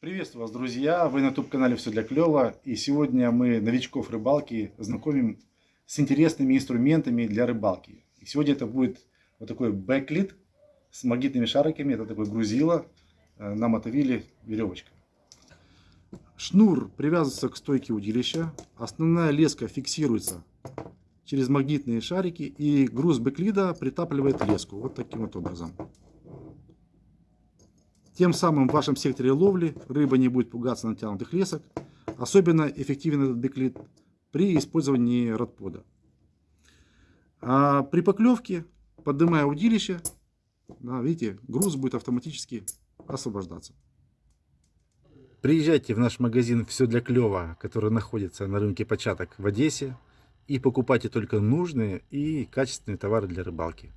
Приветствую вас, друзья! Вы на YouTube-канале «Все для клёва». И сегодня мы новичков рыбалки знакомим с интересными инструментами для рыбалки. И сегодня это будет вот такой backlead с магнитными шариками. Это такой грузило э, на мотовиле веревочка. Шнур привязывается к стойке удилища. Основная леска фиксируется через магнитные шарики. И груз backlead а притапливает леску. Вот таким вот образом. Тем самым в вашем секторе ловли рыба не будет пугаться натянутых лесок. Особенно эффективен этот беклит при использовании родпода. А при поклевке, поднимая удилище, да, видите, груз будет автоматически освобождаться. Приезжайте в наш магазин «Все для клёва», который находится на рынке початок в Одессе, и покупайте только нужные и качественные товары для рыбалки.